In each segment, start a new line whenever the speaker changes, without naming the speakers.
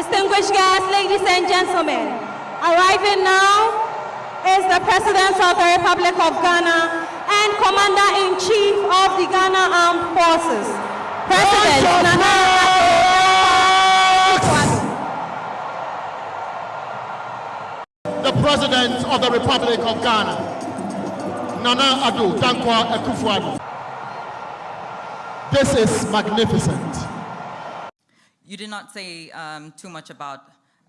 Distinguished guests, ladies and gentlemen, arriving now is the President of the Republic of Ghana and Commander-in-Chief of the Ghana Armed Forces, President Nana
The President of the Republic of Ghana, Nana Addo Dankwa Akufo-Addo. This is magnificent.
You did not say um, too much about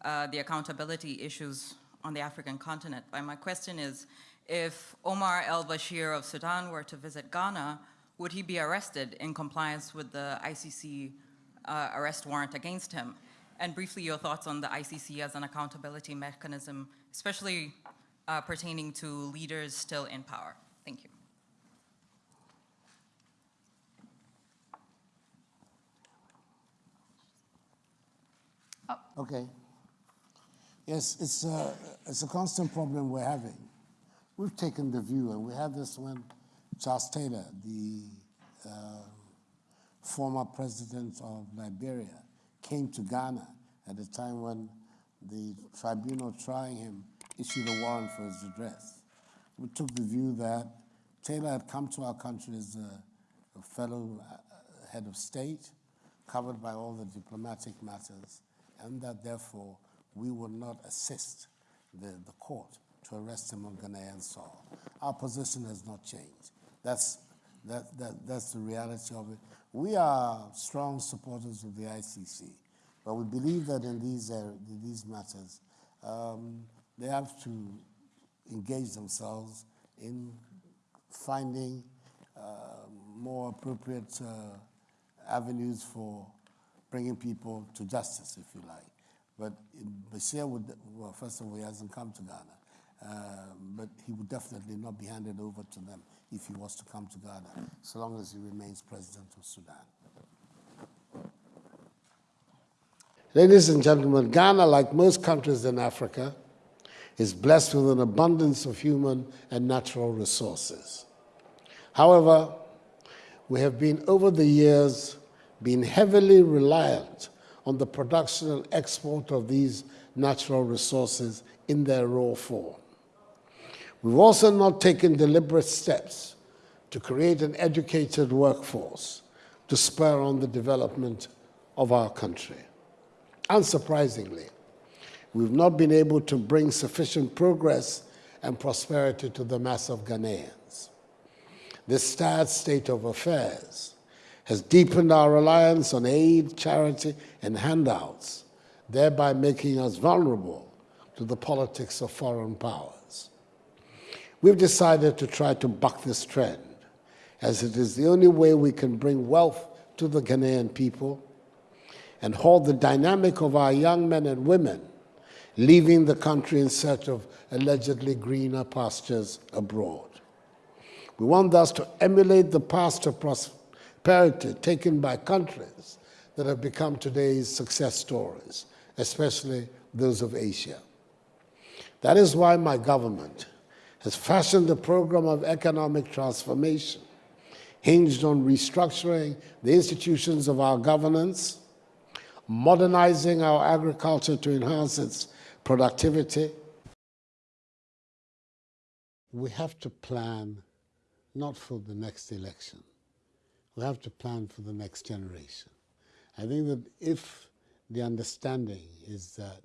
uh, the accountability issues on the African continent. But my question is, if Omar el-Bashir of Sudan were to visit Ghana, would he be arrested in compliance with the ICC uh, arrest warrant against him? And briefly, your thoughts on the ICC as an accountability mechanism, especially uh, pertaining to leaders still in power. Thank you.
Okay. Yes, it's a, it's a constant problem we're having. We've taken the view, and we had this when Charles Taylor, the uh, former president of Liberia, came to Ghana at the time when the tribunal trying him issued a warrant for his address. We took the view that Taylor had come to our country as a, a fellow uh, head of state, covered by all the diplomatic matters, and that therefore we will not assist the, the court to arrest him on Ghanaian soil. Our position has not changed. That's, that, that, that's the reality of it. We are strong supporters of the ICC, but we believe that in these, uh, in these matters, um, they have to engage themselves in finding uh, more appropriate uh, avenues for bringing people to justice, if you like. But Bashir would, well, first of all, he hasn't come to Ghana. Uh, but he would definitely not be handed over to them if he was to come to Ghana, so long as he remains president of Sudan. Ladies and gentlemen, Ghana, like most countries in Africa, is blessed with an abundance of human and natural resources. However, we have been over the years been heavily reliant on the production and export of these natural resources in their raw form. We've also not taken deliberate steps to create an educated workforce to spur on the development of our country. Unsurprisingly, we've not been able to bring sufficient progress and prosperity to the mass of Ghanaians. This sad state of affairs has deepened our reliance on aid, charity, and handouts, thereby making us vulnerable to the politics of foreign powers. We've decided to try to buck this trend, as it is the only way we can bring wealth to the Ghanaian people and halt the dynamic of our young men and women leaving the country in search of allegedly greener pastures abroad. We want thus to emulate the past of prosperity parity taken by countries that have become today's success stories, especially those of Asia. That is why my government has fashioned a program of economic transformation hinged on restructuring the institutions of our governance, modernizing our agriculture to enhance its productivity. We have to plan not for the next election, we have to plan for the next generation. I think that if the understanding is that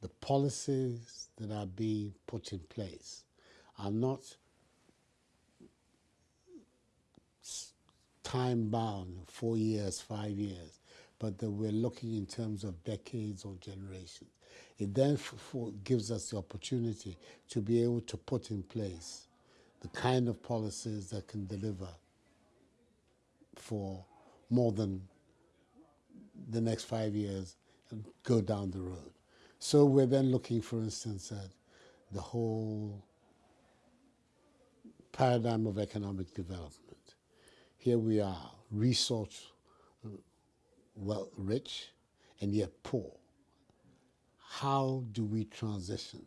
the policies that are being put in place are not time bound, four years, five years, but that we're looking in terms of decades or generations. It then gives us the opportunity to be able to put in place the kind of policies that can deliver for more than the next five years and go down the road. So we're then looking, for instance, at the whole paradigm of economic development. Here we are, resource uh, well rich and yet poor. How do we transition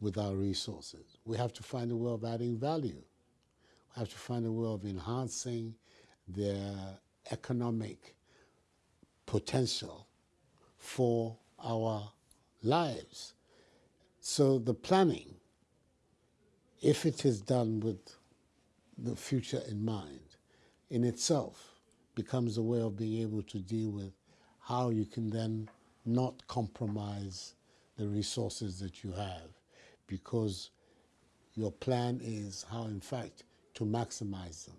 with our resources? We have to find a way of adding value have to find a way of enhancing their economic potential for our lives. So the planning, if it is done with the future in mind, in itself becomes a way of being able to deal with how you can then not compromise the resources that you have because your plan is how, in fact, to maximize them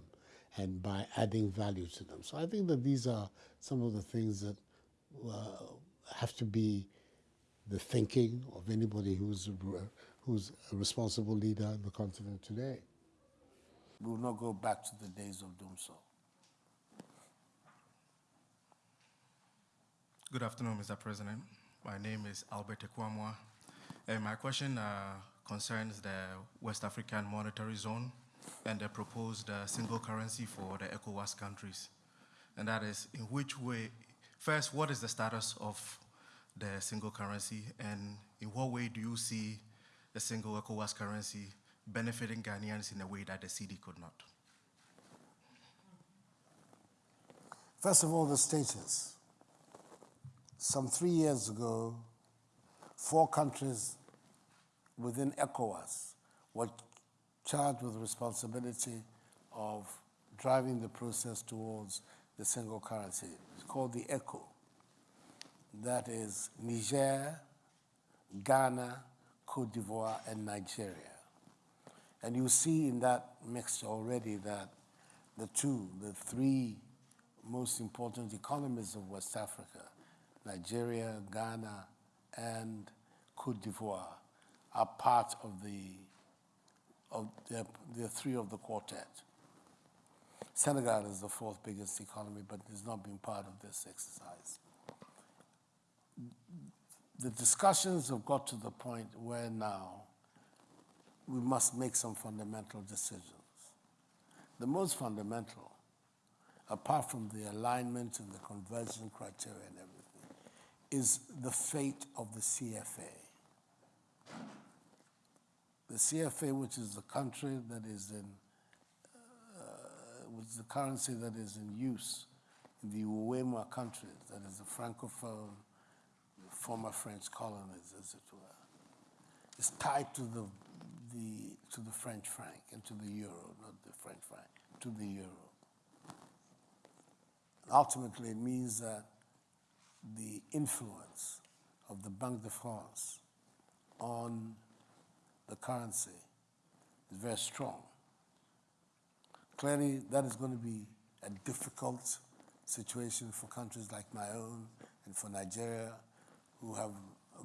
and by adding value to them. So I think that these are some of the things that uh, have to be the thinking of anybody who's a, who's a responsible leader in the continent today. We will not go back to the days of dumsor.
Good afternoon, Mr. President. My name is Albert Ekwamwa, and my question uh, concerns the West African Monetary Zone and the proposed uh, single currency for the ECOWAS countries. And that is, in which way, first, what is the status of the single currency, and in what way do you see the single ECOWAS currency benefiting Ghanaians in a way that the cedi could not?
First of all, the status. Some three years ago, four countries within ECOWAS were charged with the responsibility of driving the process towards the single currency. It's called the ECO. That is Niger, Ghana, Cote d'Ivoire, and Nigeria. And you see in that mixture already that the two, the three most important economies of West Africa, Nigeria, Ghana, and Cote d'Ivoire, are part of the, of the, the three of the quartet. Senegal is the fourth biggest economy, but has not been part of this exercise. The discussions have got to the point where now we must make some fundamental decisions. The most fundamental, apart from the alignment and the conversion criteria and everything, is the fate of the CFA. The CFA, which is the country that is in, uh, which is the currency that is in use in the UEMOA countries, that is the Francophone, former French colonies, as it were, is tied to the, the, to the French franc and to the euro, not the French franc, to the euro. Ultimately, it means that the influence of the Banque de France on the currency is very strong. Clearly, that is going to be a difficult situation for countries like my own and for Nigeria, who have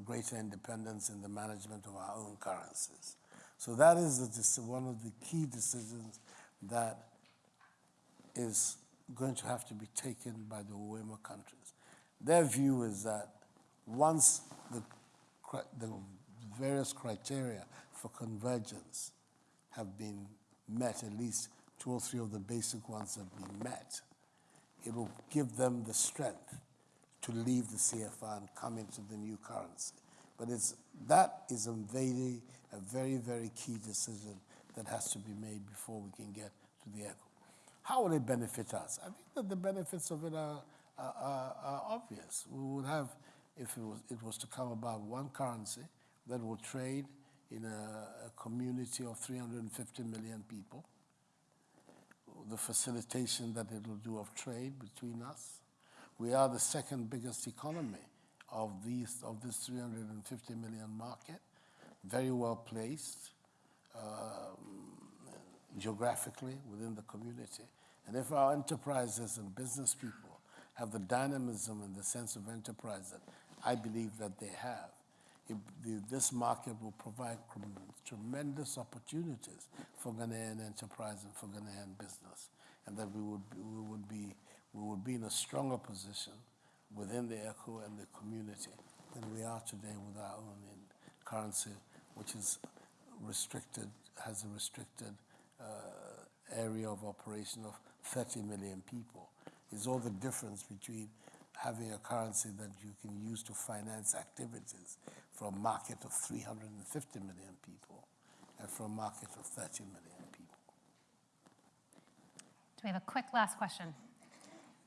greater independence in the management of our own currencies. So that is one of the key decisions that is going to have to be taken by the UEMOA countries. Their view is that once the, the various criteria for convergence have been met, at least two or three of the basic ones have been met, it will give them the strength to leave the CFA and come into the new currency. But it's, that is a very, a very, very key decision that has to be made before we can get to the ECO. How will it benefit us? I think that the benefits of it are, are, are, are obvious. We would have, if it was, it was to come about, one currency that will trade in a, a community of 350 million people, the facilitation that it will do of trade between us. We are the second biggest economy of, these, of this 350 million market, very well placed um, geographically within the community. And if our enterprises and business people have the dynamism and the sense of enterprise that I believe that they have, it, the, this market will provide tremendous opportunities for Ghanaian enterprise and for Ghanaian business, and that we would, we would, be, we would be in a stronger position within the ECO and the community than we are today with our own currency, which is restricted, has a restricted uh, area of operation of 30 million people. Is all the difference between having a currency that you can use to finance activities from a market of 350 million people and from a market of 30 million people.
Do we have a quick last question?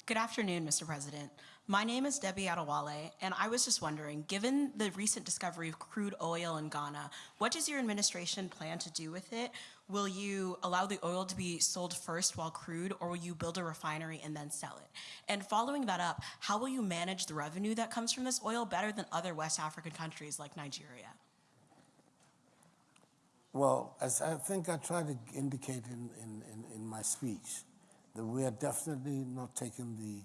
Good afternoon, Mr. President. My name is Debbie Adewale, and I was just wondering, given the recent discovery of crude oil in Ghana, what does your administration plan to do with it? Will you allow the oil to be sold first while crude, or will you build a refinery and then sell it? And following that up, how will you manage the revenue that comes from this oil better than other West African countries like Nigeria?
Well, as I think I tried to indicate in, in, in, in my speech, that we are definitely not taking the,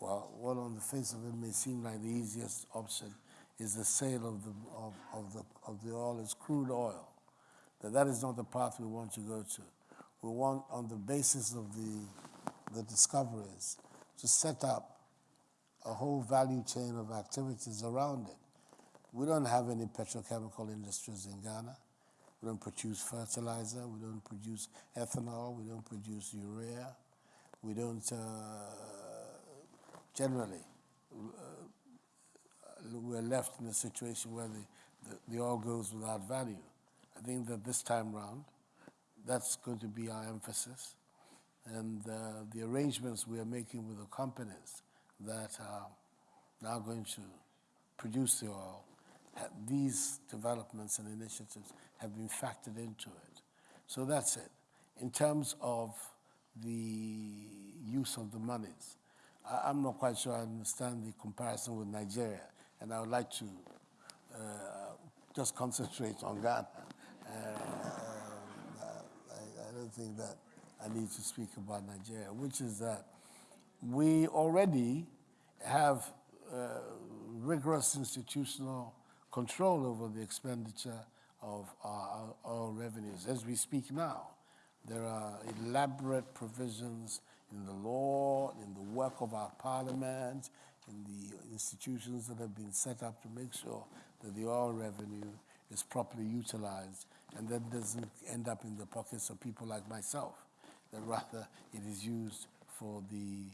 well, what on the face of it may seem like the easiest option is the sale of the, of, of the, of the oil as crude oil. That that is not the path we want to go to. We want, on the basis of the, the discoveries, to set up a whole value chain of activities around it. We don't have any petrochemical industries in Ghana. We don't produce fertilizer. We don't produce ethanol. We don't produce urea. We don't, uh, generally, uh, we're left in a situation where the, the, the oil goes without value. I think that this time round, that's going to be our emphasis. And uh, the arrangements we are making with the companies that are now going to produce the oil, these developments and initiatives have been factored into it. So that's it. In terms of the use of the monies, I, am not quite sure I understand the comparison with Nigeria, and I would like to uh, just concentrate on Ghana. Uh, I, I don't think that I need to speak about Nigeria, which is that we already have uh, rigorous institutional control over the expenditure of our, revenues. As we speak now, there are elaborate provisions in the law, in the work of our parliament, in the institutions that have been set up to make sure that the oil revenue is properly utilized and that doesn't end up in the pockets of people like myself, that rather it is used for the,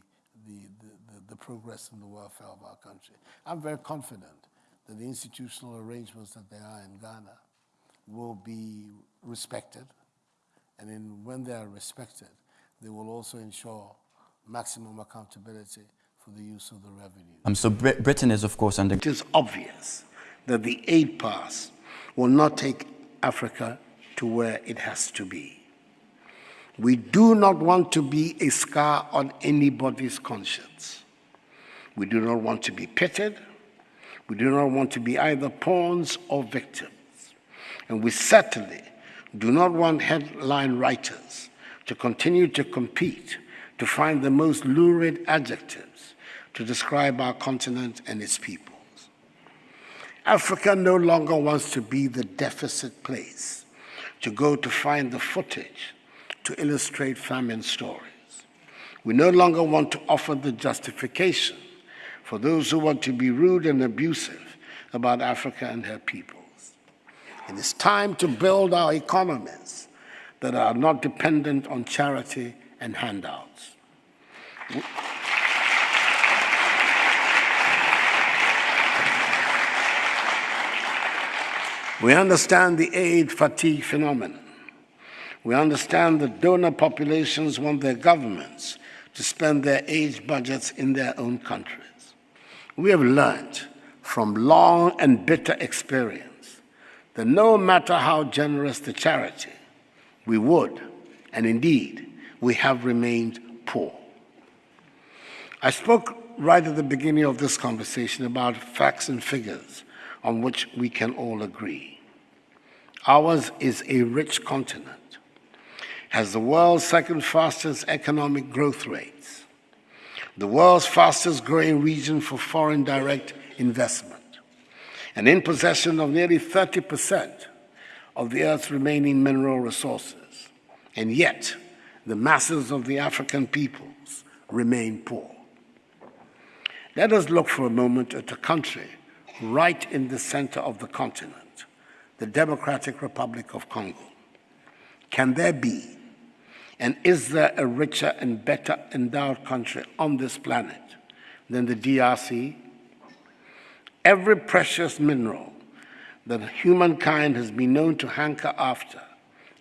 the, the, the, progress and the welfare of our country. I'm very confident that the institutional arrangements that there are in Ghana will be respected. And in, when they are respected, they will also ensure maximum accountability for the use of the revenue.
Um, so Brit Britain is, of course, under...
It is obvious that the aid pass will not take Africa to where it has to be. We do not want to be a scar on anybody's conscience. We do not want to be pitted. We do not want to be either pawns or victims. And we certainly do not want headline writers to continue to compete to find the most lurid adjectives to describe our continent and its peoples. Africa no longer wants to be the deficit place to go to find the footage to illustrate famine stories. We no longer want to offer the justification for those who want to be rude and abusive about Africa and her people. It is time to build our economies that are not dependent on charity and handouts. We understand the aid fatigue phenomenon. We understand that donor populations want their governments to spend their aid budgets in their own countries. We have learned from long and bitter experience that no matter how generous the charity, we would, and indeed, we have remained poor. I spoke right at the beginning of this conversation about facts and figures on which we can all agree. Ours is a rich continent, has the world's second fastest economic growth rates, the world's fastest growing region for foreign direct investment, and in possession of nearly 30% of the Earth's remaining mineral resources. And yet, the masses of the African peoples remain poor. Let us look for a moment at a country right in the center of the continent, the Democratic Republic of Congo. Can there be, and is there a richer and better endowed country on this planet than the DRC every precious mineral that humankind has been known to hanker after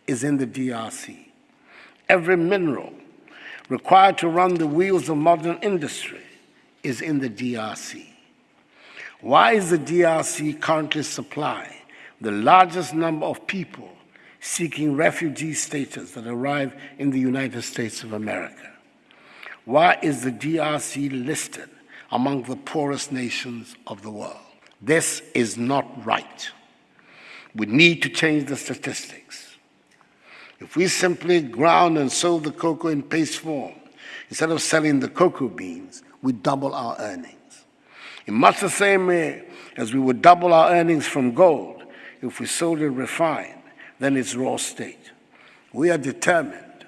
is in the DRC. Every mineral required to run the wheels of modern industry is in the DRC. Why is the DRC currently supplying the largest number of people seeking refugee status that arrive in the United States of America? Why is the DRC listed among the poorest nations of the world? This is not right. We need to change the statistics. If we simply ground and sold the cocoa in paste form, instead of selling the cocoa beans, we double our earnings. In much the same way as we would double our earnings from gold if we sold it refined, than its raw state. We are determined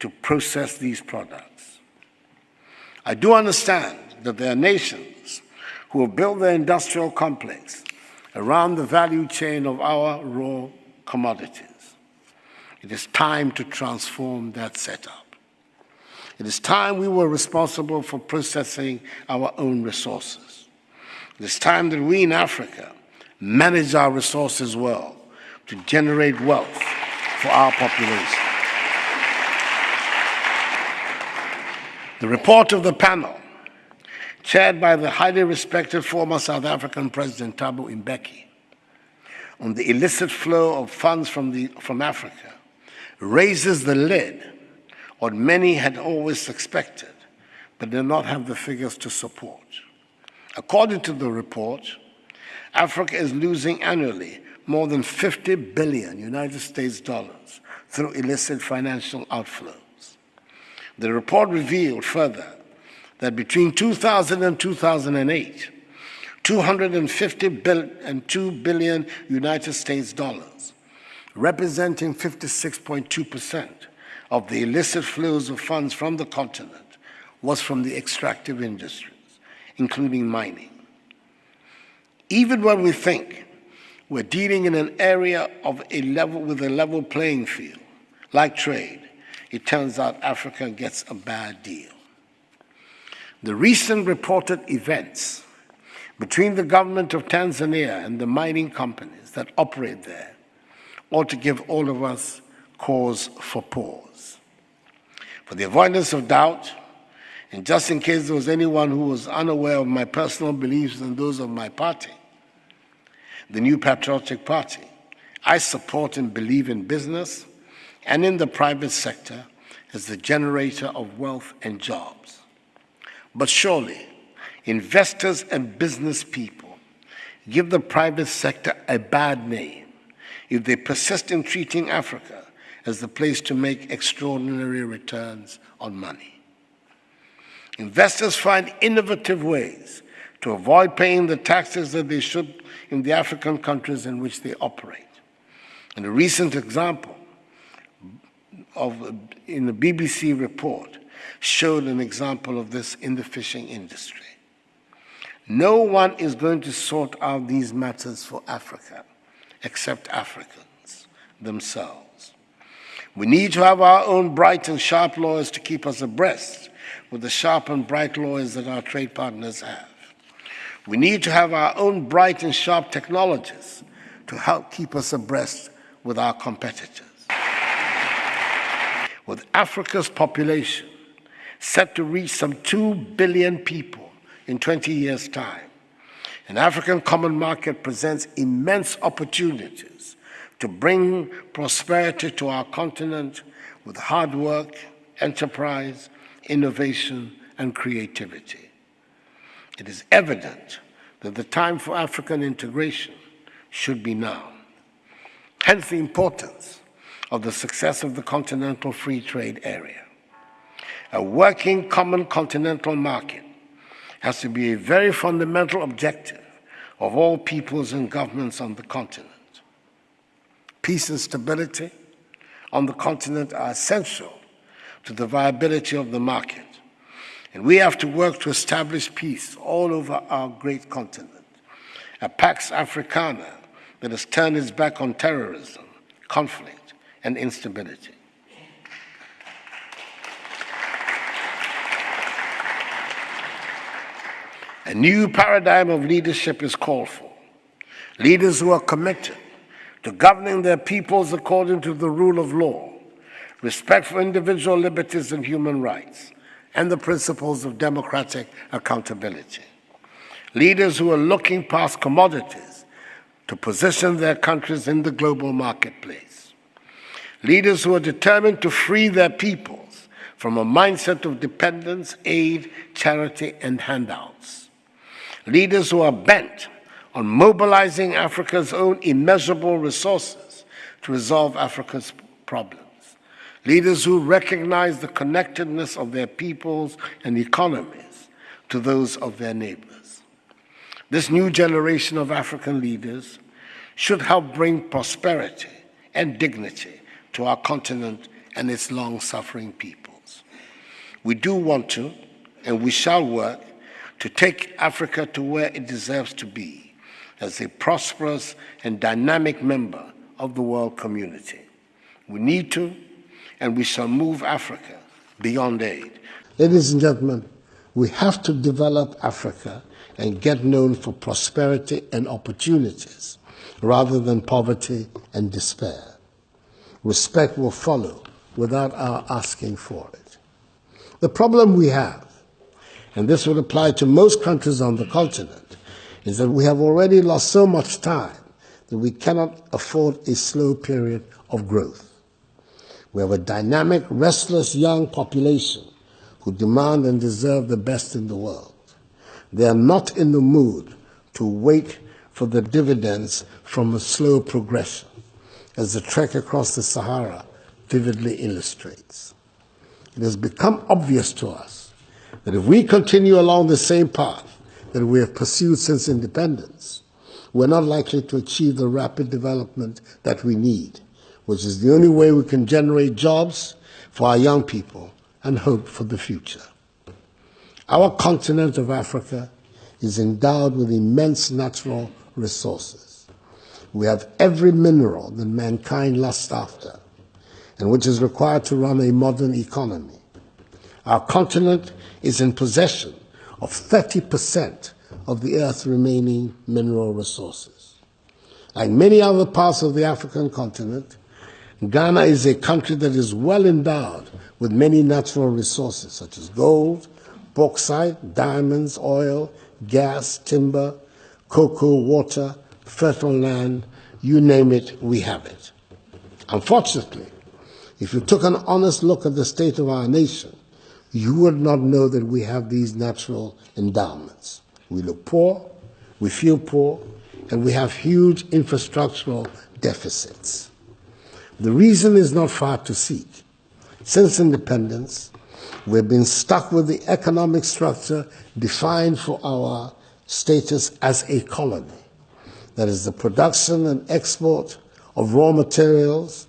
to process these products. I do understand that there are nations who have built their industrial complex around the value chain of our raw commodities. It is time to transform that setup. It is time we were responsible for processing our own resources. It is time that we in Africa manage our resources well to generate wealth for our population. The report of the panel, chaired by the highly respected former South African President Thabo Mbeki, on the illicit flow of funds from, the, from Africa, raises the lid what many had always suspected, but did not have the figures to support. According to the report, Africa is losing annually more than 50 billion United States dollars through illicit financial outflows. The report revealed further that between 2000 and 2008, 250 billion and 2 billion United States dollars, representing 56.2% of the illicit flows of funds from the continent, was from the extractive industries, including mining. Even when we think we're dealing in an area of a level with a level playing field, like trade, it turns out Africa gets a bad deal. The recent reported events between the government of Tanzania and the mining companies that operate there ought to give all of us cause for pause. For the avoidance of doubt, and just in case there was anyone who was unaware of my personal beliefs and those of my party, the New Patriotic Party. I support and believe in business and in the private sector as the generator of wealth and jobs. But surely, investors and business people give the private sector a bad name if they persist in treating Africa as the place to make extraordinary returns on money. Investors find innovative ways to avoid paying the taxes that they should in the African countries in which they operate. And a recent example of, in the BBC report showed an example of this in the fishing industry. No one is going to sort out these matters for Africa except Africans themselves. We need to have our own bright and sharp lawyers to keep us abreast with the sharp and bright lawyers that our trade partners have. We need to have our own bright and sharp technologies to help keep us abreast with our competitors. With Africa's population set to reach some 2 billion people in 20 years' time, an African common market presents immense opportunities to bring prosperity to our continent with hard work, enterprise, innovation, and creativity it is evident that the time for African integration should be now. Hence the importance of the success of the Continental Free Trade Area. A working common continental market has to be a very fundamental objective of all peoples and governments on the continent. Peace and stability on the continent are essential to the viability of the market. And we have to work to establish peace all over our great continent. A Pax Africana that has turned its back on terrorism, conflict, and instability. A new paradigm of leadership is called for. Leaders who are committed to governing their peoples according to the rule of law, respect for individual liberties and human rights, and the principles of democratic accountability. Leaders who are looking past commodities to position their countries in the global marketplace. Leaders who are determined to free their peoples from a mindset of dependence, aid, charity, and handouts. Leaders who are bent on mobilizing Africa's own immeasurable resources to resolve Africa's problems. Leaders who recognize the connectedness of their peoples and economies to those of their neighbors. This new generation of African leaders should help bring prosperity and dignity to our continent and its long-suffering peoples. We do want to, and we shall work to take Africa to where it deserves to be as a prosperous and dynamic member of the world community. We need to, and we shall move Africa beyond aid. Ladies and gentlemen, we have to develop Africa and get known for prosperity and opportunities rather than poverty and despair. Respect will follow without our asking for it. The problem we have, and this would apply to most countries on the continent, is that we have already lost so much time that we cannot afford a slow period of growth. We have a dynamic, restless young population who demand and deserve the best in the world. They are not in the mood to wait for the dividends from a slow progression, as the trek across the Sahara vividly illustrates. It has become obvious to us that if we continue along the same path, that we have pursued since independence, we're not likely to achieve the rapid development that we need, which is the only way we can generate jobs for our young people and hope for the future. Our continent of Africa is endowed with immense natural resources. We have every mineral that mankind lusts after and which is required to run a modern economy. Our continent is in possession of 30% of the Earth's remaining mineral resources. Like many other parts of the African continent, Ghana is a country that is well endowed with many natural resources such as gold, bauxite, diamonds, oil, gas, timber, cocoa, water, fertile land, you name it, we have it. Unfortunately, if you took an honest look at the state of our nation, you would not know that we have these natural endowments. We look poor, we feel poor, and we have huge infrastructural deficits. The reason is not far to seek. Since independence, we've been stuck with the economic structure defined for our status as a colony. That is the production and export of raw materials,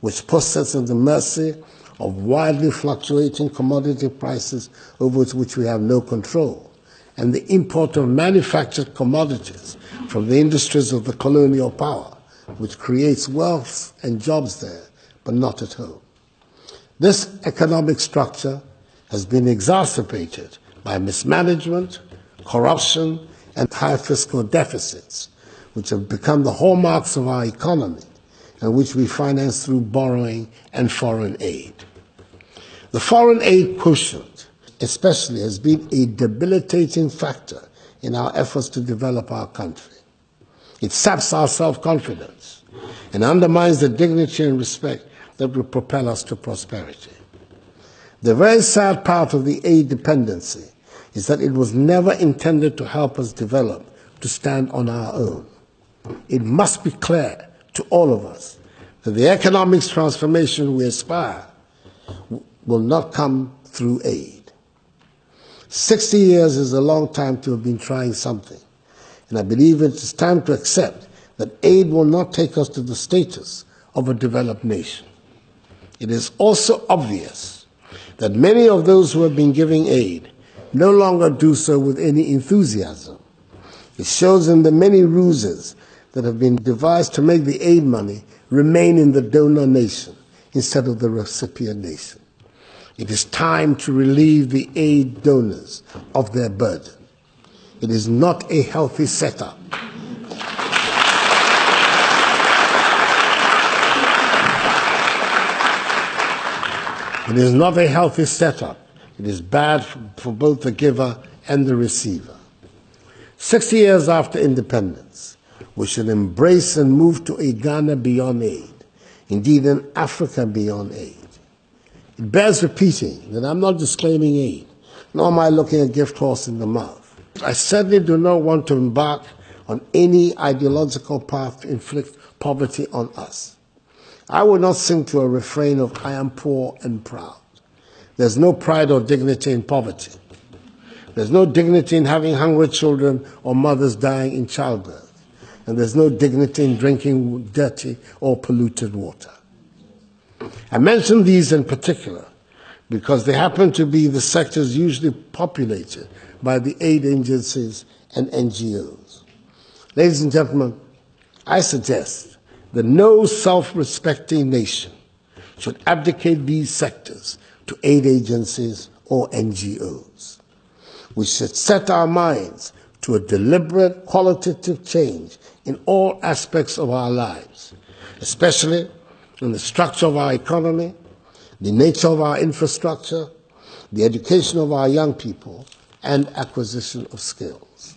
which puts us at the mercy of wildly fluctuating commodity prices over which we have no control, and the import of manufactured commodities from the industries of the colonial power, which creates wealth and jobs there, but not at home. This economic structure has been exacerbated by mismanagement, corruption, and high fiscal deficits, which have become the hallmarks of our economy and which we finance through borrowing and foreign aid. The foreign aid quotient, especially, has been a debilitating factor in our efforts to develop our country. It saps our self confidence and undermines the dignity and respect that will propel us to prosperity. The very sad part of the aid dependency is that it was never intended to help us develop to stand on our own. It must be clear to all of us that the economic transformation we aspire will not come through aid. 60 years is a long time to have been trying something, and I believe it is time to accept that aid will not take us to the status of a developed nation. It is also obvious that many of those who have been giving aid no longer do so with any enthusiasm. It shows in the many ruses that have been devised to make the aid money remain in the donor nation instead of the recipient nation. It is time to relieve the aid donors of their burden. It is not a healthy setup. It is not a healthy setup. It is bad for both the giver and the receiver. 60 years after independence, we should embrace and move to a Ghana beyond aid, indeed, an Africa beyond aid. It bears repeating that I'm not disclaiming aid, nor am I looking a gift horse in the mouth. I certainly do not want to embark on any ideological path to inflict poverty on us. I will not sing to a refrain of I am poor and proud. There's no pride or dignity in poverty. There's no dignity in having hungry children or mothers dying in childbirth. And there's no dignity in drinking dirty or polluted water. I mention these in particular because they happen to be the sectors usually populated by the aid agencies and NGOs. Ladies and gentlemen, I suggest that no self respecting nation should abdicate these sectors to aid agencies or NGOs. We should set our minds to a deliberate qualitative change in all aspects of our lives, especially in the structure of our economy, the nature of our infrastructure, the education of our young people, and acquisition of skills.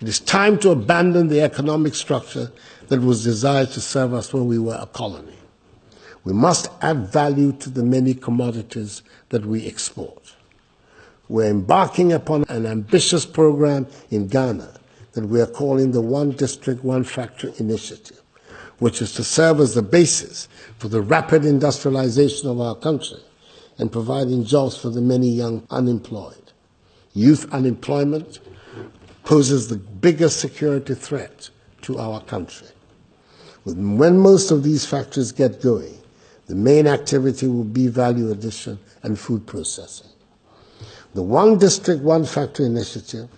It is time to abandon the economic structure that was designed to serve us when we were a colony. We must add value to the many commodities that we export. We're embarking upon an ambitious program in Ghana that we are calling the One District, One Factory Initiative, which is to serve as the basis for the rapid industrialization of our country and providing jobs for the many young unemployed. Youth unemployment poses the biggest security threat to our country. When most of these factories get going, the main activity will be value addition and food processing. The One District, One Factory initiative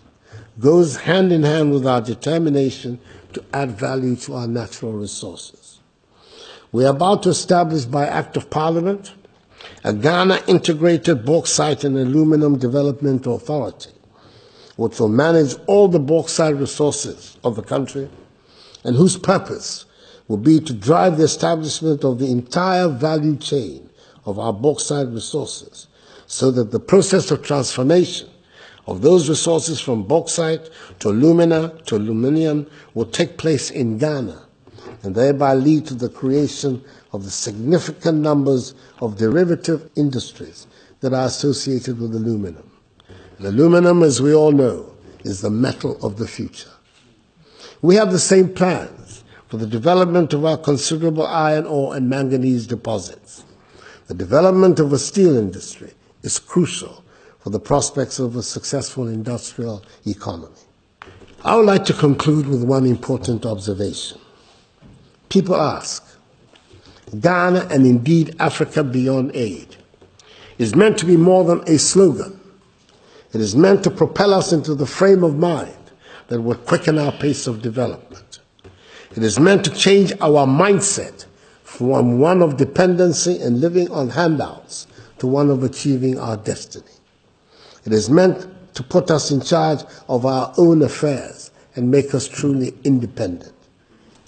goes hand in hand with our determination to add value to our natural resources. We are about to establish by Act of Parliament a Ghana Integrated Bauxite and Aluminum Development Authority, which will manage all the bauxite resources of the country and whose purpose will be to drive the establishment of the entire value chain of our bauxite resources so that the process of transformation of those resources from bauxite to alumina to aluminium will take place in Ghana and thereby lead to the creation of the significant numbers of derivative industries that are associated with aluminum. And aluminum, as we all know, is the metal of the future. We have the same plans for the development of our considerable iron ore and manganese deposits. The development of a steel industry is crucial for the prospects of a successful industrial economy. I would like to conclude with one important observation. People ask, Ghana and indeed Africa beyond aid is meant to be more than a slogan. It is meant to propel us into the frame of mind that will quicken our pace of development. It is meant to change our mindset from one of dependency and living on handouts to one of achieving our destiny. It is meant to put us in charge of our own affairs and make us truly independent.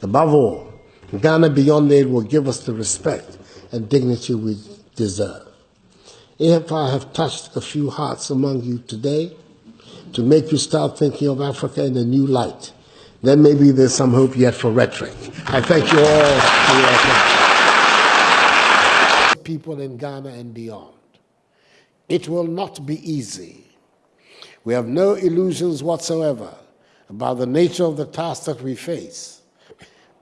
Above all, Ghana Beyond Aid will give us the respect and dignity we deserve. If I have touched a few hearts among you today to make you start thinking of Africa in a new light, then maybe there's some hope yet for rhetoric. I thank you all for your attention. People in Ghana and beyond. It will not be easy. We have no illusions whatsoever about the nature of the task that we face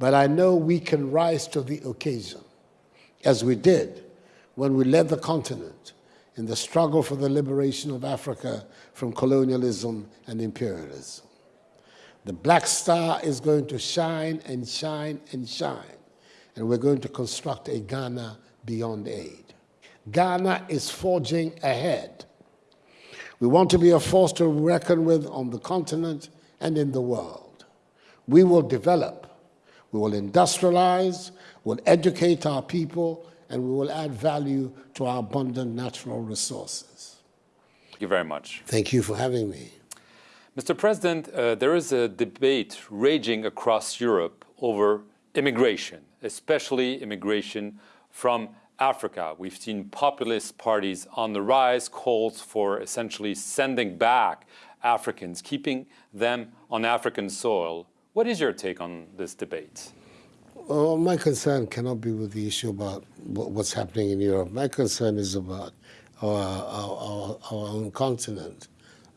but I know we can rise to the occasion, as we did when we led the continent in the struggle for the liberation of Africa from colonialism and imperialism. The black star is going to shine and shine and shine, and we're going to construct a Ghana beyond aid. Ghana is forging ahead. We want to be a force to reckon with on the continent and in the world. We will develop we will industrialize, we'll educate our people, and we will add value to our abundant natural resources.
Thank you very much.
Thank you for having me.
Mr. President, uh, there is a debate raging across Europe over immigration, especially immigration from Africa. We've seen populist parties on the rise, calls for essentially sending back Africans, keeping them on African soil. What is your take on this debate?
Well, my concern cannot be with the issue about what's happening in Europe. My concern is about our, our, our own continent.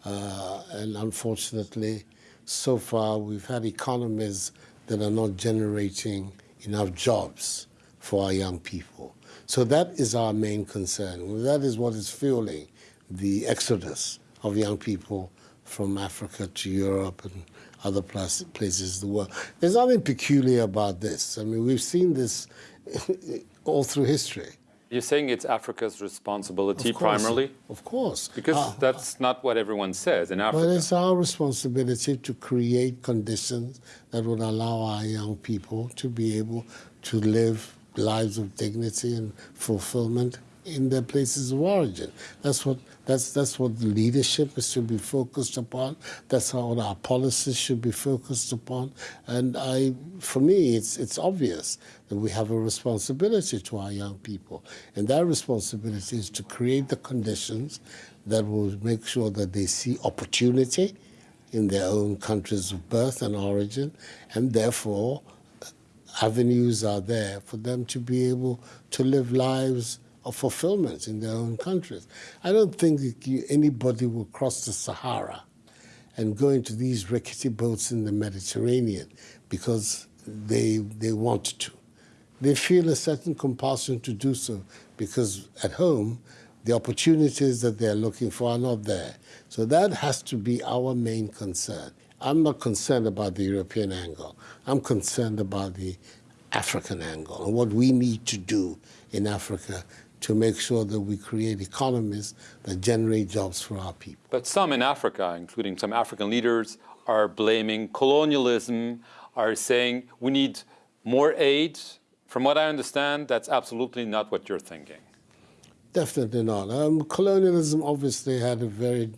Uh, and unfortunately, so far we've had economies that are not generating enough jobs for our young people. So that is our main concern. That is what is fueling the exodus of young people from Africa to Europe and other places in the world. There's nothing peculiar about this. I mean, we've seen this all through history.
You're saying it's Africa's responsibility
of
primarily?
Of course.
Because uh, that's not what everyone says in Africa.
But it's our responsibility to create conditions that would allow our young people to be able to live lives of dignity and fulfillment in their places of origin. That's what that's that's what the leadership should be focused upon. That's how our policies should be focused upon. And I, for me, it's it's obvious that we have a responsibility to our young people, and that responsibility is to create the conditions that will make sure that they see opportunity in their own countries of birth and origin, and therefore avenues are there for them to be able to live lives of fulfillment in their own countries. I don't think anybody will cross the Sahara and go into these rickety boats in the Mediterranean because they, they want to. They feel a certain compulsion to do so because at home, the opportunities that they're looking for are not there. So that has to be our main concern. I'm not concerned about the European angle. I'm concerned about the African angle and what we need to do in Africa to make sure that we create economies that generate jobs for our people.
But some in Africa, including some African leaders, are blaming colonialism, are saying we need more aid. From what I understand, that's absolutely not what you're thinking.
Definitely not. Um, colonialism obviously had a very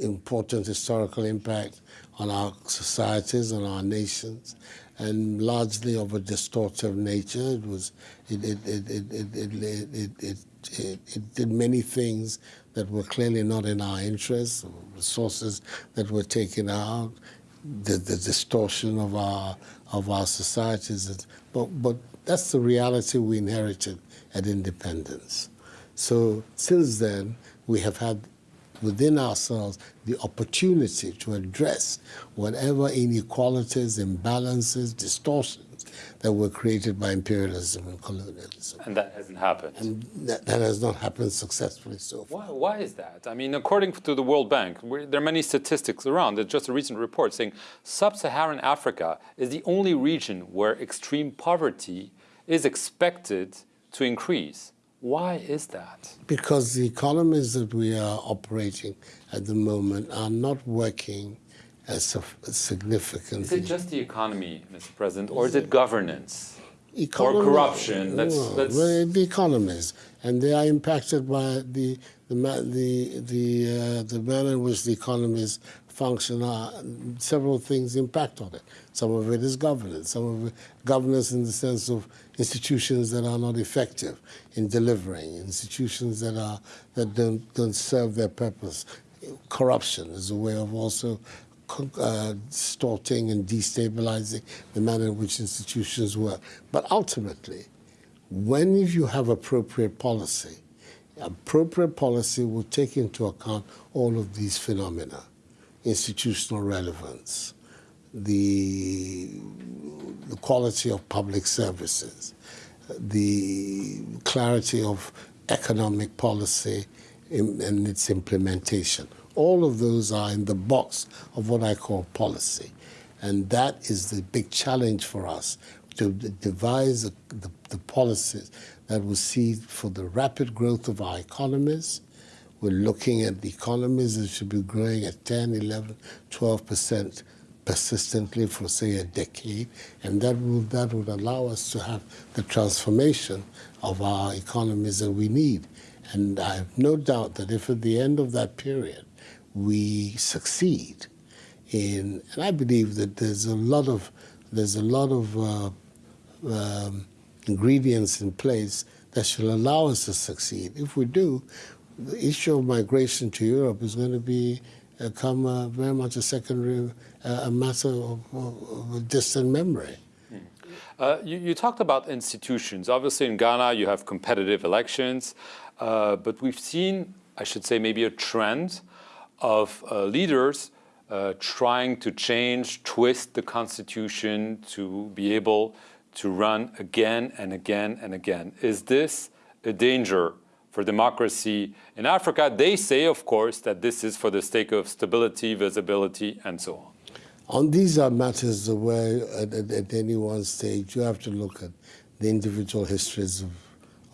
important historical impact on our societies and our nations and largely of a distortive nature. It was it it it it it it, it, it, it did many things that were clearly not in our interest, resources that were taken out, the, the distortion of our of our societies. But but that's the reality we inherited at independence. So since then, we have had within ourselves the opportunity to address whatever inequalities, imbalances, distortions that were created by imperialism and colonialism.
And that hasn't happened.
And that, that has not happened successfully so far.
Why, why is that? I mean, according to the World Bank, there are many statistics around. There's just a recent report saying sub-Saharan Africa is the only region where extreme poverty is expected to increase. Why is that?
Because the economies that we are operating at the moment are not working as significantly.
Is it just the economy, Mr. President, or is it governance? Economy, or corruption? Let's,
no, let's... the economies, and they are impacted by the the the the, uh, the manner in which the economies function, uh, several things impact on it. Some of it is governance, some of it governance in the sense of institutions that are not effective in delivering, institutions that are that don't don't serve their purpose. Corruption is a way of also uh, and destabilizing the manner in which institutions work. But ultimately, when if you have appropriate policy, appropriate policy will take into account all of these phenomena institutional relevance, the, the quality of public services, the clarity of economic policy and its implementation. All of those are in the box of what I call policy. And that is the big challenge for us, to devise the, the, the policies that will see for the rapid growth of our economies, we're looking at the economies that should be growing at 10, 11, 12 percent persistently for, say, a decade, and that would, that would allow us to have the transformation of our economies that we need. And I have no doubt that if at the end of that period we succeed in, and I believe that there's a lot of, there's a lot of uh, um, ingredients in place that should allow us to succeed. If we do, the issue of migration to Europe is going to be come uh, very much a secondary, uh, a matter of, of, distant memory.
Uh, you, you, talked about institutions. Obviously, in Ghana, you have competitive elections, uh, but we've seen, I should say, maybe a trend of uh, leaders trying to change, twist the constitution to be able to run again and again and again. Is this a danger for democracy in Africa. They say, of course, that this is for the sake of stability, visibility, and so on.
On these are matters where, at, at, any one stage, you have to look at the individual histories of,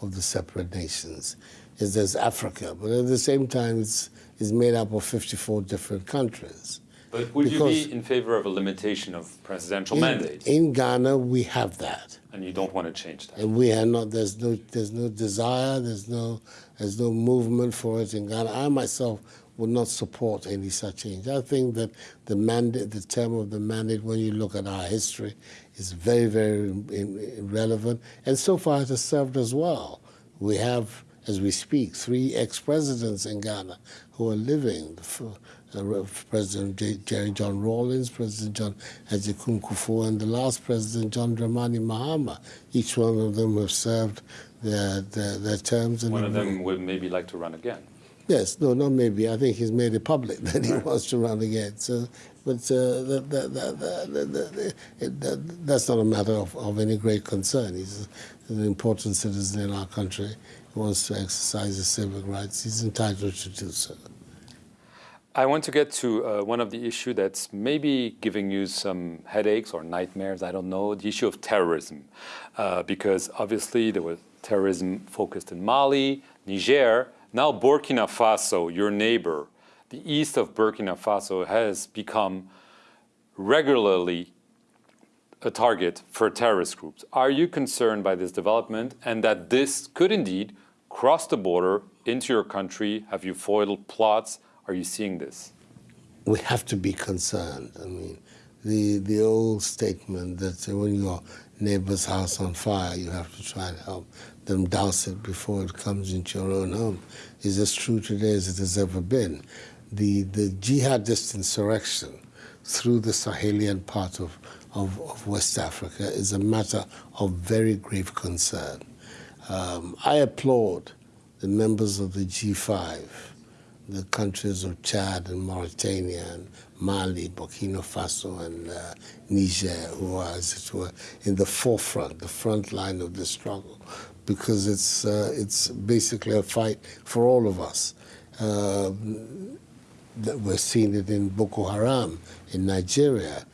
of the separate nations. Is there's Africa, but at the same time, it's, it's made up of 54 different countries.
But would because you be in favor of a limitation of presidential
in,
mandates?
In Ghana, we have that.
And you don't want to change that.
And we are not. There's no. There's no desire. There's no. There's no movement for it in Ghana. I myself would not support any such change. I think that the mandate, the term of the mandate, when you look at our history, is very, very relevant. And so far, it has served us well. We have, as we speak, three ex-presidents in Ghana who are living. Uh, President Jerry John Rawlings, President John Agyekum Kufuor, and the last President John Dramani Mahama. Each one of them have served their, their, their terms.
One of them would maybe like to run again.
Yes, no, not maybe. I think he's made it public that he wants to run again. So, but uh, that, that, that, that's not a matter of, of any great concern. He's an important citizen in our country. He wants to exercise his civic rights. He's entitled to do so.
I want to get to uh, one of the issues that's maybe giving you some headaches or nightmares, I don't know, the issue of terrorism. Uh, because obviously there was terrorism focused in Mali, Niger, now Burkina Faso, your neighbor, the east of Burkina Faso has become regularly a target for terrorist groups. Are you concerned by this development and that this could indeed cross the border into your country? Have you foiled plots? Are you seeing this?
We have to be concerned. I mean, the the old statement that when your neighbor's house on fire, you have to try and help them douse it before it comes into your own home is as true today as it has ever been. The the jihadist insurrection through the Sahelian part of, of, of West Africa is a matter of very grave concern. Um, I applaud the members of the G5 the countries of Chad and Mauritania and Mali, Burkina Faso, and uh, Niger, who are, as it were, in the forefront, the front line of the struggle, because it's uh, it's basically a fight for all of us. Uh, we're seeing it in Boko Haram in Nigeria.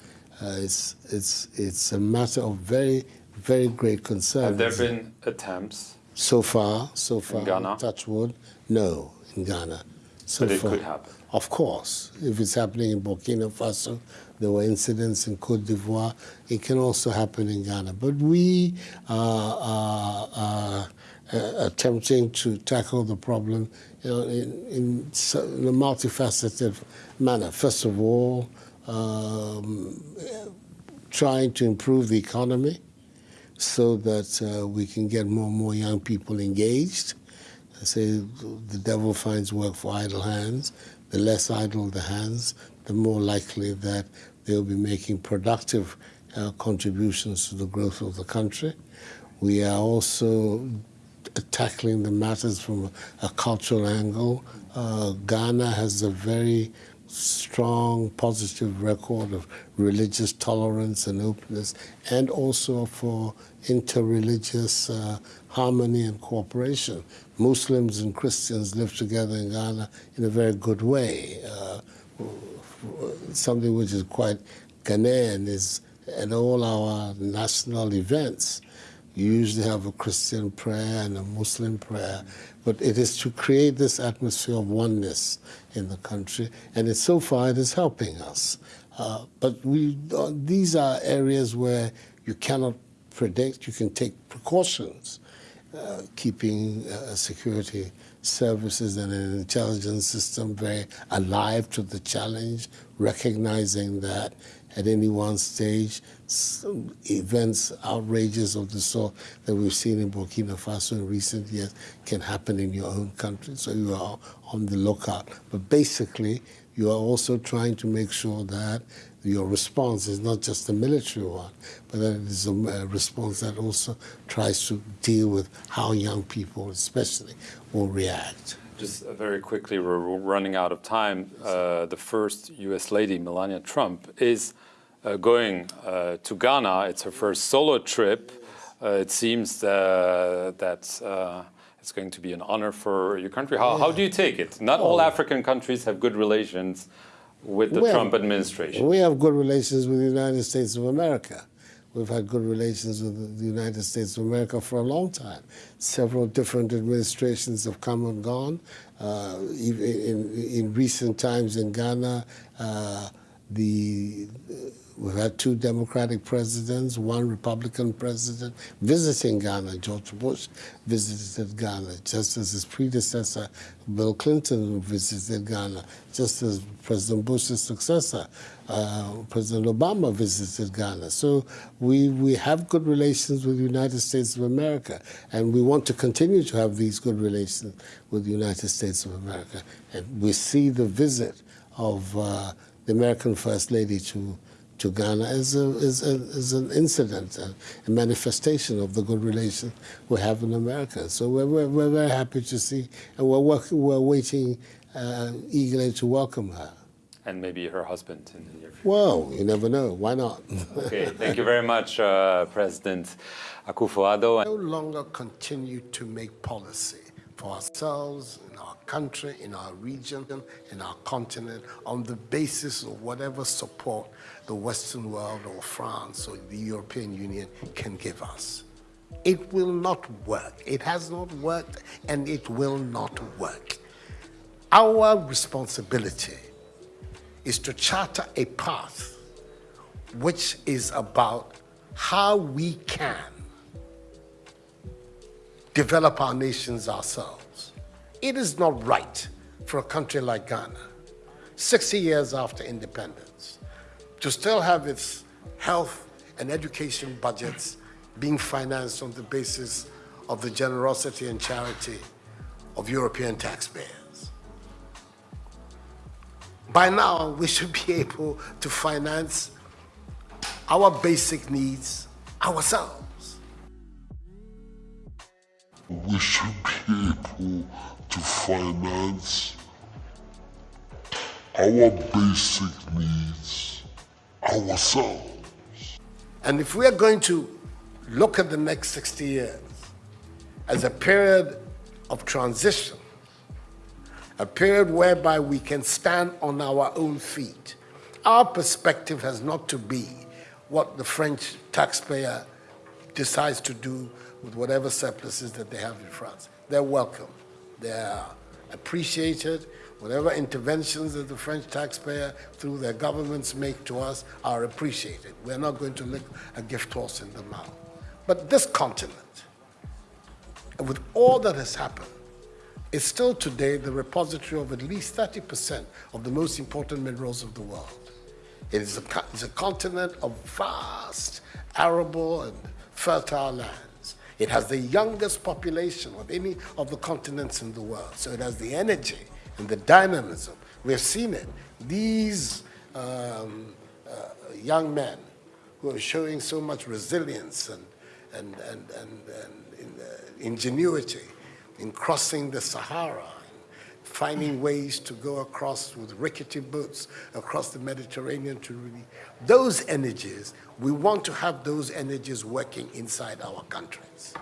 Uh, it's it's it's a matter of very very great concern.
Have there been attempts?
So far, so far,
in Ghana?
touch wood, no, in Ghana.
So but it far. could happen.
Of course. If it's happening in Burkina Faso, there were incidents in Cote d'Ivoire, it can also happen in Ghana. But we are, are, are uh, attempting to tackle the problem you know, in, in, in, a multifaceted manner. First of all, um, trying to improve the economy so that uh, we can get more and more young people engaged I say the devil finds work for idle hands. The less idle the hands, the more likely that they'll be making productive uh, contributions to the growth of the country. We are also tackling the matters from a, cultural angle. Uh, Ghana has a very strong positive record of religious tolerance and openness, and also for interreligious uh, harmony and cooperation. Muslims and Christians live together in Ghana in a very good way. Uh, something which is quite Ghanaian is at all our national events, you usually have a Christian prayer and a Muslim prayer, but it is to create this atmosphere of oneness in the country, and it, so far it is helping us. Uh, but we, uh, these are areas where you cannot predict, you can take precautions. Uh, keeping uh, security services and an intelligence system very alive to the challenge, recognizing that at any one stage. Events, outrages of the sort that we've seen in Burkina Faso in recent years can happen in your own country, so you are on the lookout. But basically, you are also trying to make sure that your response is not just a military one, but that it is a, response that also tries to deal with how young people, especially, will react.
Just uh, very quickly, we're running out of time. Uh, the first U.S. lady, Melania Trump, is uh, going uh, to Ghana. It's her first solo trip. Uh, it seems uh, that it's going to be an honor for your country. How, how do you take it? Not all African countries have good relations with the
We have-
Trump administration.
We have good relations with the United States of America. We've had good relations with the United States of America for a long time. Several different administrations have come and gone. Uh, in, in recent times in Ghana, uh, the we've had two Democratic presidents, one Republican president visiting Ghana. George Bush visited Ghana, just as his predecessor, Bill Clinton, visited Ghana, just as President Bush's successor, uh, President Obama, visited Ghana. So we, we have good relations with the United States of America, and we want to continue to have these good relations with the United States of America. And we see the visit of uh, the American First Lady to to Ghana is, a, as, a, as an incident, a, a, manifestation of the good relations we have in America. So we're, we're, we're very happy to see, and we're, working, we're waiting uh, eagerly to welcome her.
And maybe her husband in the near future.
Well, you never know. Why not?
okay, thank you very much, uh, President Akufo-Addo.
No longer continue to make policy for ourselves, in our country, in our region, in our continent, on the basis of whatever support the Western world or France or the European Union can give us. It will not work. It has not worked and it will not work. Our responsibility is to charter a path which is about how we can develop our nations ourselves. It is not right for a country like Ghana, 60 years after independence, to still have its health and education budgets being financed on the basis of the generosity and charity of European taxpayers. By now, we should be able to finance our basic needs ourselves.
We should be able to finance our basic needs ourselves.
And if we are going to look at the next 60 years as a period of transition, a period whereby we can stand on our own feet, our perspective has not to be what the French taxpayer decides to do with whatever surpluses that they have in France. They're welcome. They're appreciated. Whatever interventions that the French taxpayer through their governments make to us are appreciated. We're not going to lick a gift horse in the mouth. But this continent, with all that has happened, is still today the repository of at least 30% of the most important minerals of the world. It is a, it's a continent of vast, arable, and fertile lands. It has the youngest population of any of the continents in the world. So it has the energy and the dynamism. We have seen it. These um, uh, young men who are showing so much resilience and, and, and, and, and in, uh, ingenuity in crossing the Sahara, finding ways to go across with rickety boats across the Mediterranean to really, those energies, we want to have those energies working inside our countries.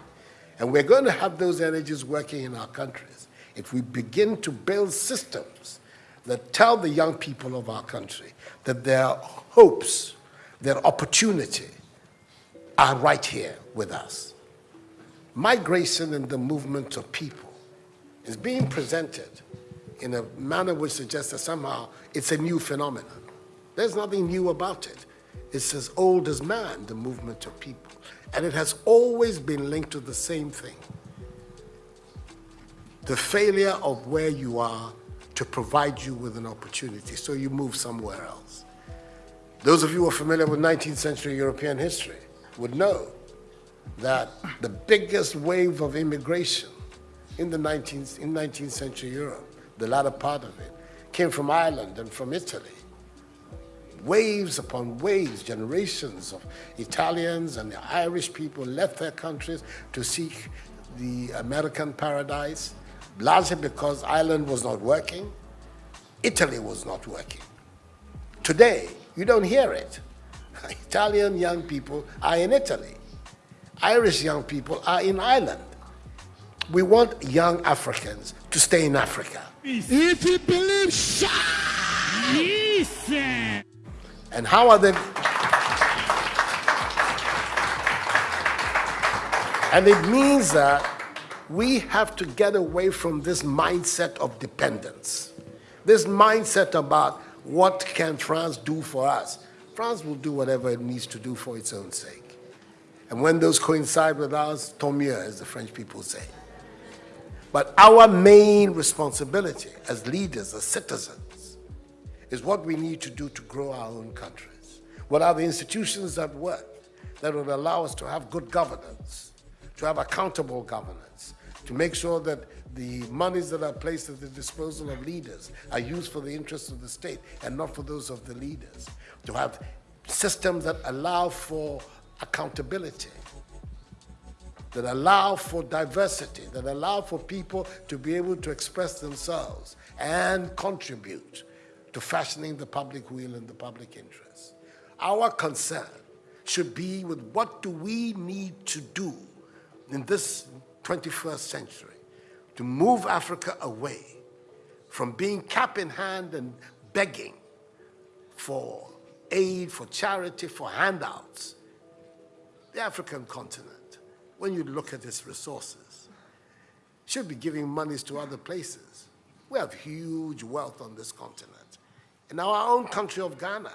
And we're going to have those energies working in our countries if we begin to build systems that tell the young people of our country that their hopes, their opportunity are right here with us. Migration and the movement of people is being presented in a manner which suggests that somehow it's a new phenomenon. There's nothing new about it. It's as old as man, the movement of people. And it has always been linked to the same thing. The failure of where you are to provide you with an opportunity, so you move somewhere else. Those of you who are familiar with 19th century European history would know that the biggest wave of immigration in the 19th, in 19th century Europe, the latter part of it, came from Ireland and from Italy. Waves upon waves, generations of Italians and the Irish people left their countries to seek the American paradise, largely because Ireland was not working, Italy was not working. Today, you don't hear it. Italian young people are in Italy. Irish young people are in Ireland. We want young Africans to stay in Africa.
If you believe, shout!
And how are they? And it means that we have to get away from this mindset of dependence. This mindset about what can France do for us. France will do whatever it needs to do for its own sake. And when those coincide with ours, tant mieux, as the French people say. But our main responsibility as leaders, as citizens, is what we need to do to grow our own countries. What are the institutions that work that will allow us to have good governance, to have accountable governance, to make sure that the monies that are placed at the disposal of leaders are used for the interests of the state and not for those of the leaders. To have systems that allow for accountability, that allow for diversity, that allow for people to be able to express themselves and contribute to fashioning the public will and the public interest. Our concern should be with what do we need to do in this 21st century to move Africa away from being cap in hand and begging for aid, for charity, for handouts. The African continent, when you look at its resources, should be giving monies to other places. We have huge wealth on this continent. In our own country of Ghana,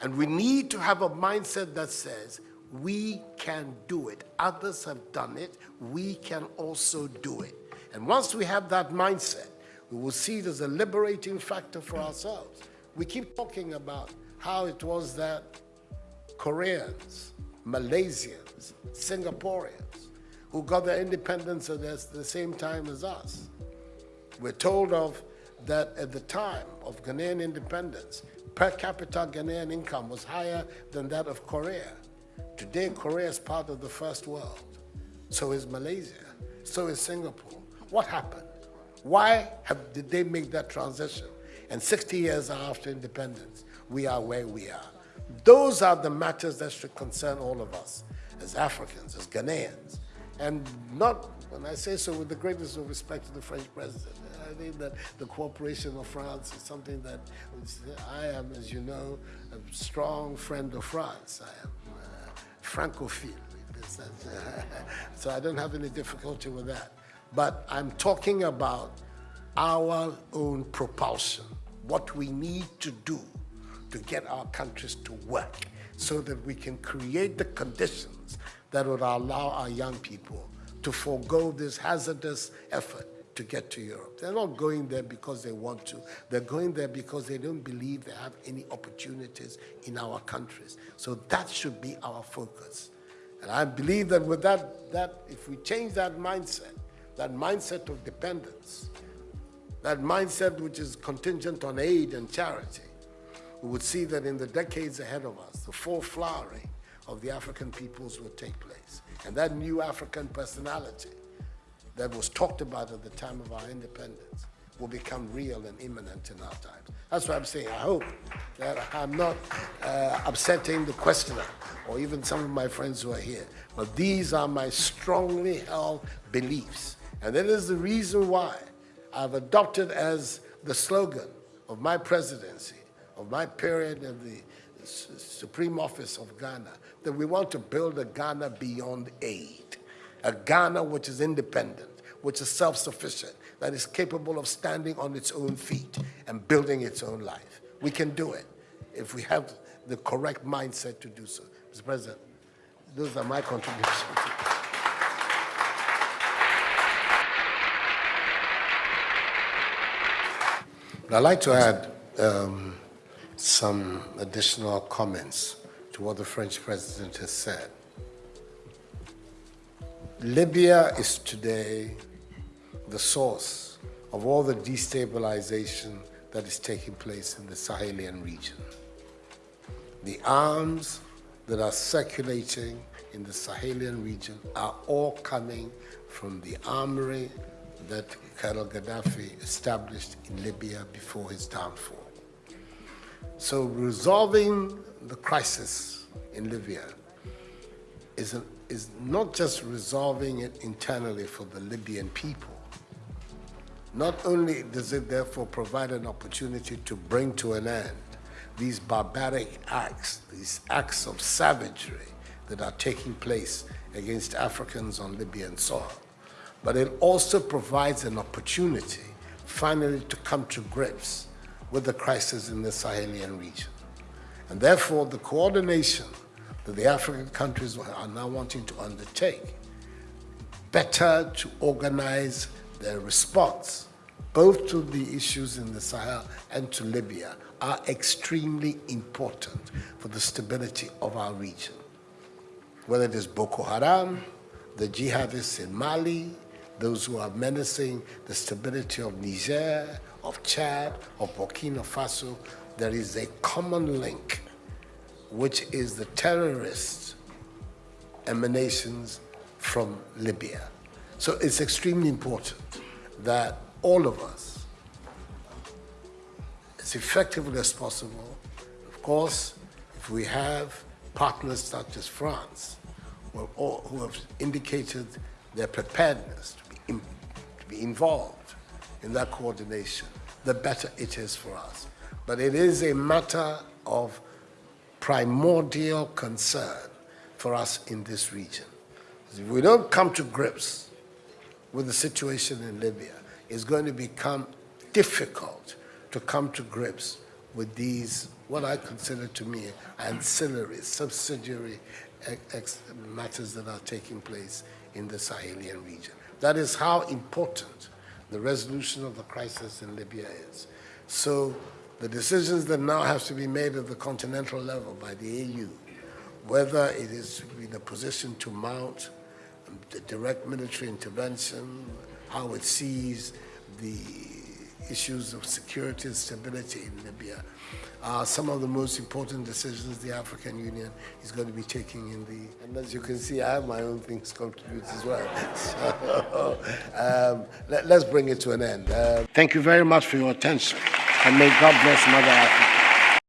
and we need to have a mindset that says, we can do it. Others have done it. We can also do it. And once we have that mindset, we will see it as a liberating factor for ourselves. We keep talking about how it was that Koreans, Malaysians, Singaporeans, who got their independence at the same time as us. We're told of that at the time of Ghanaian independence, per capita Ghanaian income was higher than that of Korea. Today, Korea is part of the first world. So is Malaysia. So is Singapore. What happened? Why have, did they make that transition? And 60 years after independence, we are where we are. Those are the matters that should concern all of us as Africans, as Ghanaians. And not, when I say so with the greatest of respect to the French president, I think that the cooperation of France is something that I am, as you know, a strong friend of France. I am Francophile. so I don't have any difficulty with that. But I'm talking about our own propulsion, what we need to do to get our countries to work so that we can create the conditions that would allow our young people to forego this hazardous effort to get to Europe. They're not going there because they want to. They're going there because they don't believe they have any opportunities in our countries. So that should be our focus. And I believe that with that, that if we change that mindset, that mindset of dependence, that mindset which is contingent on aid and charity, we would see that in the decades ahead of us, the full flowering of the African peoples will take place. And that new African personality that was talked about at the time of our independence will become real and imminent in our times. That's what I'm saying. I hope that I'm not uh, upsetting the questioner or even some of my friends who are here. But these are my strongly held beliefs and that is the reason why I've adopted as the slogan of my presidency, of my period in the Supreme Office of Ghana, that we want to build a Ghana beyond aid, a Ghana which is independent, which is self-sufficient, that is capable of standing on its own feet and building its own life. We can do it if we have the correct mindset to do so. Mr. President, those are my contributions. I'd like to add um, some additional comments to what the French president has said. Libya is today the source of all the destabilization that is taking place in the Sahelian region. The arms that are circulating in the Sahelian region are all coming from the armory that Colonel Gaddafi established in Libya before his downfall. So resolving the crisis in Libya is, is not just resolving it internally for the Libyan people. Not only does it therefore provide an opportunity to bring to an end these barbaric acts, these acts of savagery that are taking place against Africans on Libyan soil, but it also provides an opportunity finally to come to grips with the crisis in the Sahelian region. And therefore, the coordination that the African countries are now wanting to undertake, better to organize their response, both to the issues in the Sahel and to Libya, are extremely important for the stability of our region. Whether it is Boko Haram, the jihadists in Mali, those who are menacing the stability of Niger, of Chad, of Burkina Faso, there is a common link, which is the terrorist emanations from Libya. So it's extremely important that all of us, as effectively as possible, of course, if we have partners such as France, who have indicated their preparedness to be, in, to be involved in that coordination, the better it is for us. But it is a matter of primordial concern for us in this region. If we don't come to grips with the situation in Libya, it's going to become difficult to come to grips with these, what I consider to me ancillary, subsidiary matters that are taking place in the Sahelian region. That is how important the resolution of the crisis in Libya is. So the decisions that now have to be made at the continental level by the AU, whether it is in a position to mount direct military intervention, how it sees the issues of security and stability in Libya are some of the most important decisions the African Union is going to be taking in the, and as you can see, I have my own things to contribute as well. So um, let, us bring it to an end. Uh, thank you very much for your attention, and may God bless Mother Africa.